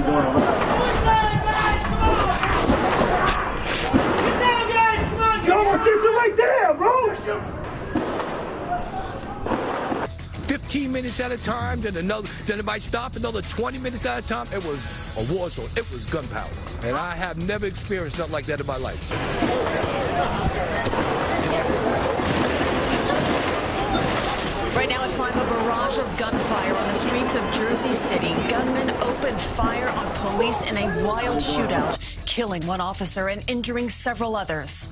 Yo, my sister right there, bro. 15 minutes at a time, then another, then it might stop another 20 minutes at a time. It was a war zone. It was gunpowder. And I have never experienced nothing like that in my life. Of gunfire on the streets of Jersey City. Gunmen opened fire on police in a wild shootout, killing one officer and injuring several others.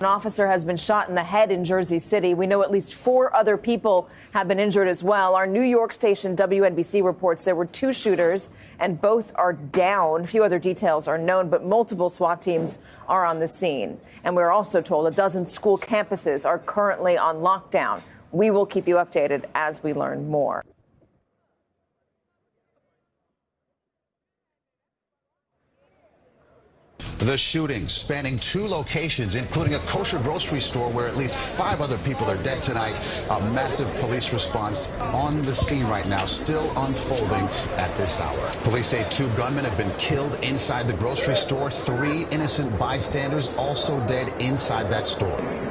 An officer has been shot in the head in Jersey City. We know at least four other people have been injured as well. Our New York station WNBC reports there were two shooters and both are down. A Few other details are known, but multiple SWAT teams are on the scene. And we're also told a dozen school campuses are currently on lockdown. We will keep you updated as we learn more. The shooting spanning two locations, including a kosher grocery store where at least five other people are dead tonight. A massive police response on the scene right now, still unfolding at this hour. Police say two gunmen have been killed inside the grocery store. Three innocent bystanders also dead inside that store.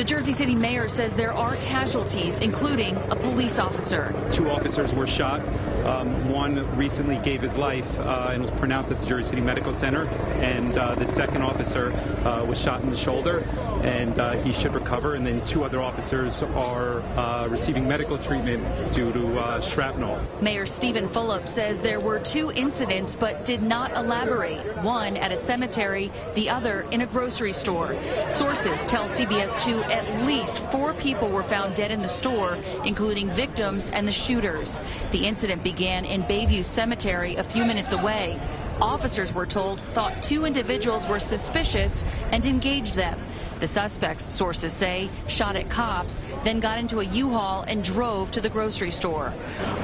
The Jersey City mayor says there are casualties, including a police officer. Two officers were shot. Um, one recently gave his life uh, and was pronounced at the Jersey City Medical Center. And uh, the second officer uh, was shot in the shoulder, and uh, he should recover. And then two other officers are uh, receiving medical treatment due to uh, shrapnel. Mayor Steven Fulop says there were two incidents but did not elaborate. One at a cemetery, the other in a grocery store. Sources tell CBS 2 at least four people were found dead in the store, including victims and the shooters. The incident began in Bayview Cemetery a few minutes away. Officers were told thought two individuals were suspicious and engaged them. The suspects, sources say, shot at cops, then got into a U-Haul and drove to the grocery store.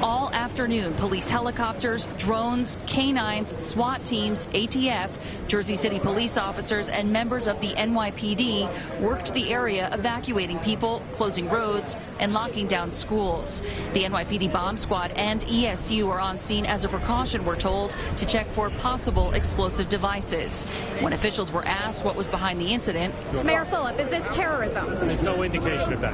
All afternoon, police helicopters, drones, canines, SWAT teams, ATF, Jersey City police officers, and members of the NYPD worked the area evacuating people, closing roads, and locking down schools. The NYPD bomb squad and ESU are on scene as a precaution, we're told, to check for possible explosive devices. When officials were asked what was behind the incident, Mayor Fulop, is this terrorism? There's no indication of that.